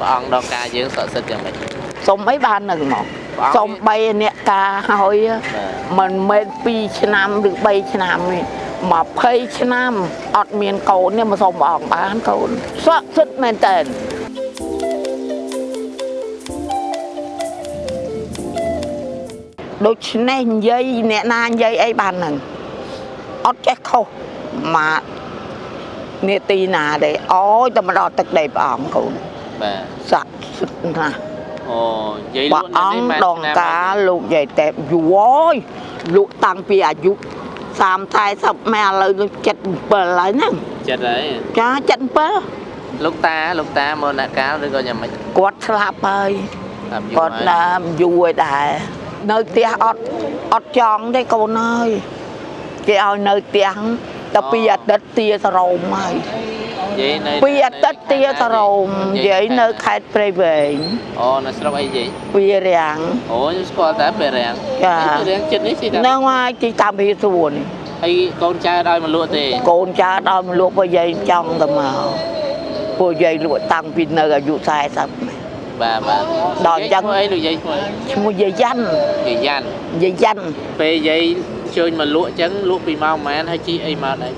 ព្រះអង្គដល់ការយើងស័ក្តិសិទ្ធិយ៉ាងម៉េចសុំអីបាននឹងមកព្រះអង្គសុំ3អ្នកការហើយបាទមិនមែន2ឆ្នាំឬ3ឆ្នាំទេ20ឆ្នាំអត់មានកូននេះមកសុំព្រះអង្គបានកូនស័ក្តិសិទ្ធិមែនតើដូច្នេះនិយាយអ្នកណានិយាយអីបានហ្នឹងអត់ចេះខុសមកនេតិណាទេអូយតែមកដល់ទឹកដីព្រះអង្គកូន បាទស័ក្តិសិទ្ធិណាស់អូនិយាយលព្រះក់នៅអង្គនេះដងការលោកយាយតែយូរហើយលក់តាំងពីអាយុ30 40ម៉ែឥឡូវនឹង77ហើយហ្នឹងចិត្តហើយចា77លោកតាលោកតាមរណកាលឬក៏យ៉ាងម៉េចគាត់ស្លាប់ហើយតាមយូរគាត់ហើយណាយូរហើយដែរនៅផ្ទះអត់អត់ចង់ទេកូនអើយគេឲ្យនៅផ្ទះតែពីអាទិត្យទាសរោមហើយនិយាយនៅ ពីអាទិត្យទាសរោមនិយាយនៅខេត្តព្រៃវែងអូនៅស្រុកអីនិយាយវារាំងអូខ្ញុំស្គាល់តែពេលរាំងចាពេលរាំងចិត្តនេះស៊ីតាហ្នឹងហើយទីតាមពីសួននេះហើយកូនចៅឲ្យមកលក់ទេកូនចៅដល់មកលក់ពួកយាយចង់ទៅមកពួកយាយលក់តាំងពីនៅអាយុ40បាទបាទដល់អញ្ចឹងឈ្មោះអីលោកយាយឈ្មោះអីឈ្មោះយាយយ៉ាន់យាយយ៉ាន់យាយយ៉ាន់ពេលយាយជើញមកលក់អញ្ចឹងលក់ពីម៉ោងប៉ុន្មានហើយជីអីមកដែរ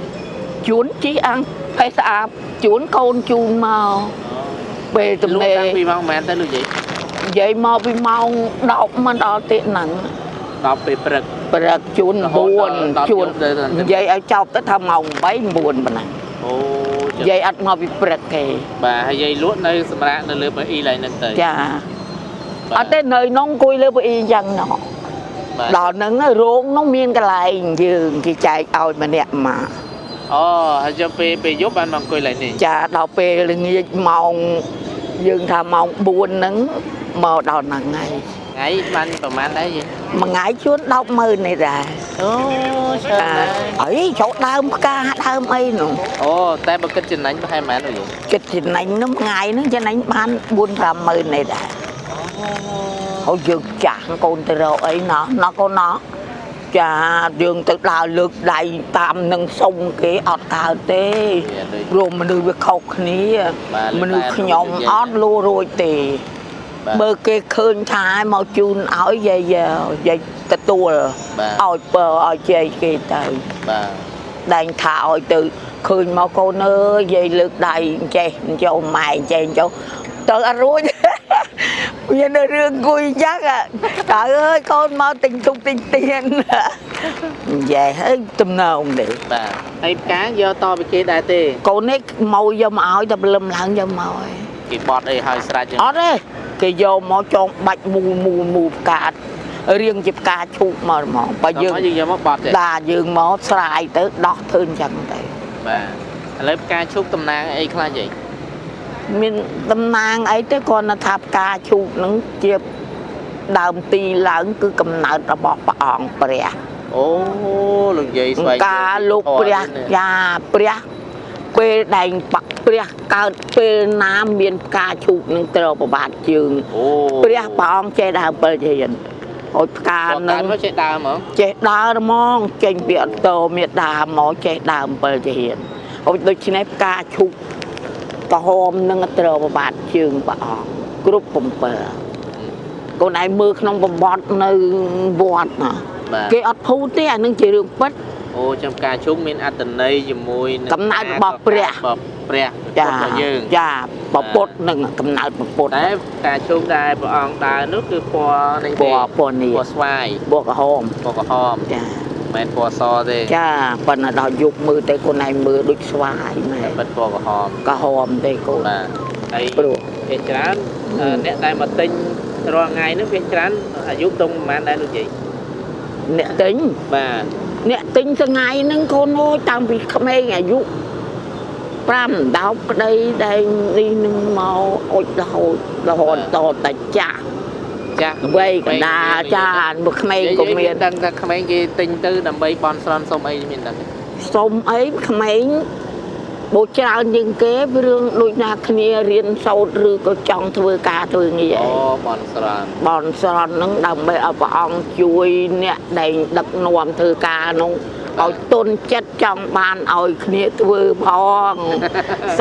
ជួនជីអង្គ ផេះស្អាបជួនកូនជូនមកពេលទំលក់នេរតាំងពីម៉ោងប៉ុន្មានទៅលោកយាយយាយមកពីម៉ោង10មិនដល់ទេហ្នឹងដល់ពេលព្រឹកព្រឹកជួនរហូតដល់ដល់9ជួនយប់ទៅដល់យាយឲ្យចប់ទៅថាម៉ោង8 9ប៉ុណ្ណាអូចិត្តយាយអត់មកពីព្រឹកទេបាទហើយយាយលក់នៅសម្រាប់នៅលើប៉ៅអ៊ីឡើយហ្នឹងទៅចាបាទអត់ទេនៅនងអង្គុយលើប៉ៅអ៊ីអញ្ចឹងណោះបាទដល់ហ្នឹងរោងនោះមានកន្លែងយើងគេចែកឲ្យម្នាក់មក អូហើយយកពេលពេលយប់បានមកអង្គុយឡើយនេះចាដល់ពេលល្ងាចម៉ោងយើងថាម៉ោង4ហ្នឹងមកដល់ហ្នឹងហើយថ្ងៃបានប្រហែលដែរយាយមួយថ្ងៃជួន100000នេះដែរអូច្រើនចាដែរអីចូលដើមផ្កាដើមអីនោះអូតែបើគិតចំណេញប្រហែលប៉ុន្មានលោកយាយគិតចំណេញនោះមួយថ្ងៃហ្នឹងចំណេញបាន4 50000នេះដែរហើយយើងចាស់កូនទៅរកអីណោះណោះកូនណោះ ចាយើងទៅដើរលើកដៃតាមនឹងសុំគេអត់កើតទេវាដូចព្រោះមនុស្សវាខុសគ្នាបាទមនុស្សតែខ្ញុំនិយាយអត់លួរួចទេបាទបើគេឃើញថាមកជូនឲ្យយាយយាយទទួលបាទឲ្យពើឲ្យជ័យគេទៅបាទដែងថាឲ្យទៅឃើញមកកូនអើយយាយលើកដៃចេះចូលម៉ែចេះចូលទៅអត់រួច វានៅរឿងគួយអញ្ចឹងอะតើអើយកូនមកទិញទុកទិញទៀននិយាយហើយទំនងនេះបាទហើយផ្កាយកតពីគេដែរទេកូននេះមកយកមកឲ្យតែព្រលឹមឡើងយកមកហើយគេបត់អីឲ្យស្រេចចឹងអត់ទេគេយកមកចងបាច់មូលមូលមូលផ្ការៀងជាផ្កាឈូកមកហ្មងបើយើងដល់មកយើងយកមកបត់ទេដាយើងមកស្រាយទៅដោះធ្វើអញ្ចឹងទៅបាទឥឡូវផ្កាឈូកតំណាងអីខ្លះយាយ មានតំណាងអីទេគាត់ថាផ្កាឈូកហ្នឹងជាដើមទីឡើងគឺកំណើតរបស់ព្រះអង្គព្រះអូលោកយាយស្វែងការលោកធម៌ព្រះនេះយ៉ាព្រះពេលដែងបកព្រះកើតពេលណាមានផ្កាឈូកនឹងត្រូវប្របាទជើងអូព្រះព្រះអង្គចេះដើមពិលជាយិនអុយផ្កាកានឹងនមកចេះដើមហ្មងចេះដើរហ្មងចេញពីអន្តោមេដាមកចេះដើមពិលជាយិនអុយដូច្នេះផ្កាឈូក ក្រហមនឹងត្រូវប្របាទជើងព្រះអង្គគ្រប់7កូនឯងមើលក្នុងបំបត្តិនៅវត្តណាបាទគេអត់ភូតទេអានឹងជារឿងពិតអូចាំផ្កាឈូកមានអត្តន័យជាមួយនឹងកំណើតរបស់ព្រះរបស់ព្រះចារបស់យើងចាពពុទ្ធនឹងកំណើតពពុទ្ធតែផ្កាឈូកដែលព្រះអង្គដើរនោះគឺពណ៌នេះពទេណ៌ពណ៌នេះពណ៌ស្វាយបួកក្រហមពណ៌ក្រហមចា មិនមែនពណ៌សទេចាប៉ុន្តែដល់យុគមើលទៅកូនឯងមើលដូចស្វាយមែនតែពិតពណ៌ក្រហមក្រហមទេកូនបាទហើយព្រោះភាគច្រើនអឺអ្នកដែលមកទិញរាល់ថ្ងៃនោះភាគច្រើនអាយុតុងប្រហែលដែរលោកយាយអ្នកទិញបាទអ្នកទិញថ្ងៃហ្នឹងកូនអើយតាំងពីក្មេងអាយុ5 10ក្តីដែលនេះនឹងមកអុចរហូតរហូតតតែចាស់ ចាស់វ័យកណ្ដាលចាមកក្មេងក៏មានដឹងថាក្មេងគេទិញទៅដើម្បីបន់ស្រន់សុំអីមានដឹងទេសុំអីក្មេងបូច្រើនជាងគេពីរឿងដូចណាគ្នារៀនសូត្រឬក៏ចង់ធ្វើការធ្វើងារអូអីបន់ស្រន់បនស្រន់ហ្នឹងដើម្បីឲ្យព្រះអង្គជួយអ្នកដែលដឹកនាំធ្វើការនោះ ឲ្យទុនចិត្តចង់បានឲ្យគ្នាធ្វើផង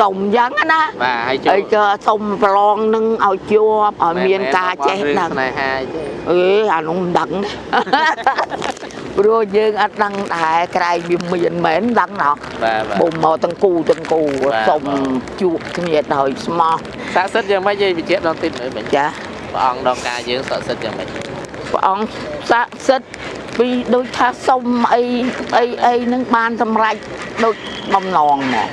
សុំយ៉ាងណាបាទហើយអីក៏សុំប្រឡងនឹងឲ្យជាប់ឲ្យមានការចេះដឹងស្នេហាទេអេអានោះមិនដឹងព្រោះយើងអត់ដឹងដែរក្រែងវាមានមែនដឹងណោះបាទបាទបុំមកទាំងគូទាំងគូបាទសុំជួបគ្នាដោយស្មោះស័ក្តិសិទ្ធិយ៉ាងម៉េចយាយបញ្ជាក់ដល់តិចមើលមិញចាព្រះអង្គដល់ការយើងស័ក្តិសិទ្ធិយ៉ាងម៉េចព្រះអង្គស័ក្តិសិទ្ធិ ពីដូចថាសុំអីអីអីនឹងបានសម្រេចដូចបំណងមក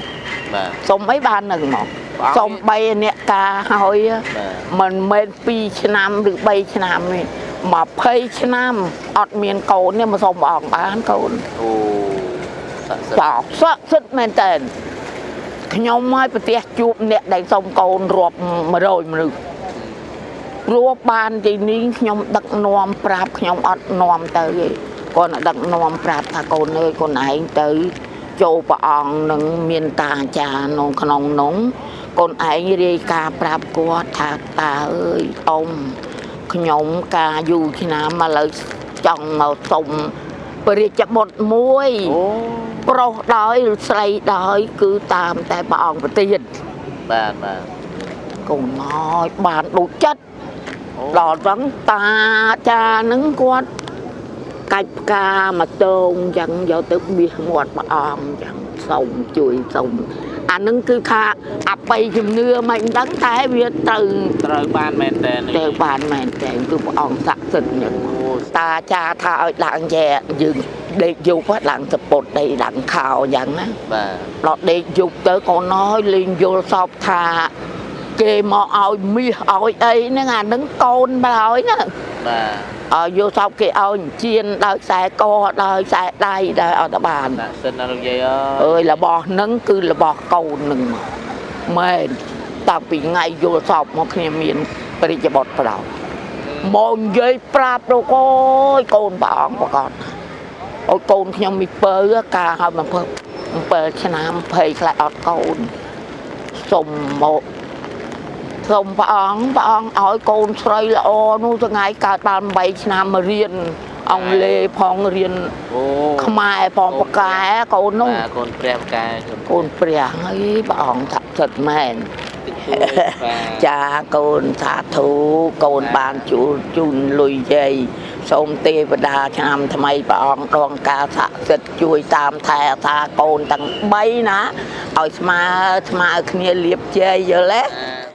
បាទសុំអីបាននឹងមកព្រះអង្គសុំបីអ្នកការហើយបាទមិនមែន2ឆ្នាំឬ3ឆ្នាំទេ20ឆ្នាំអត់មានកូនទេមកសុំព្រះអង្គបានកូនអូស័ក្តិសិទ្ធិចោស័ក្តិសិទ្ធិមែនតើខ្ញុំឲ្យប្រទេសជួបអ្នកដែលសុំកូនរាប់100មនុស្ស ព្រោះបានទីនេះខ្ញុំដឹកនាំប្រាប់ខ្ញុំអត់នាំទៅទេគាត់តែដឹកនាំប្រាប់ថាកូនអើយកូនឯងទៅចូលព្រះអង្គនឹងមានតាអាចារ្យក្នុងក្នុងនោះកូនឯងរាយការណ៍ប្រាប់គាត់ថាតាអើយអ៊ំខ្ញុំការយូរឆ្នាំមកឥឡូវចង់មកសុំព្រះរាជបុត្រមួយអូប្រុសដោយឬស្រីដោយគឺតាមតែព្រះអង្គប្រទានបាទបាទកូនមកបានដូចចិត្តអូ ដល់ហ្នឹងតាចានឹងគាត់កាច់ផ្កាមកតងអញ្ចឹងយកទៅបៀសមាត់ព្រះអង្គអញ្ចឹងសូមជួយសូមអានឹងគឺថាអបិយជំនឿមិនដឹងតែវាត្រូវត្រូវបានមែនតើទៅបានមែនតែគឺព្រះអង្គស័ក្តិសិទ្ធិអញ្ចឹងអូតាចាថាឲ្យឡើងចែយើងដេកយប់ហ្នឹងឡើងសពុតដេកឡើងខោអញ្ចឹងណាបាទដល់ដេកយប់ទៅកូនអើយលេងយល់សពថា គេមកឲ្យមាសឲ្យអីហ្នឹងអាហ្នឹងកូនបើហើយណាបាទឲ្យយល់សពគេឲ្យជៀនដោយខ្សែកដោយខ្សែដៃដោយអត់បានស័ក្តិសិទ្ធិណាលោកយាយអើអើយរបស់ហ្នឹងគឺរបស់កូនហ្នឹងមកមែនតាំងពីថ្ងៃយល់សពមកគ្នាមានបរិជ្ជបុត្រប្រោមកនិយាយប្រាប់លោកអើយកូនព្រះអង្គប្រកបឲ្យកូនខ្ញុំមីពើការឲ្យ7 7ឆ្នាំ20ខ្លះអត់កូនសុំមក សុំព្រះអង្គព្រះអង្គឲ្យកូនស្រីល្អនោះថ្ងៃកើតបាន8ឆ្នាំមករៀនអង់គ្លេសផងរៀនអូខ្មែរផងប្រកែកូននោះបាទកូនព្រះផ្កាកូនកូនព្រះហើយព្រះអង្គស័ក្តិសិទ្ធិមែនតិចតួចបាទចាកូនសាធុកូនបានជួលជូនលុយយាយសូមទេវតាឆ្នាំថ្មីព្រះអង្គដងការស័ក្តិសិទ្ធិជួយតាមថែអាសាកូនទាំង3ណាឲ្យស្មើស្មើគ្នាលៀបជ័យយល់ទេបាទ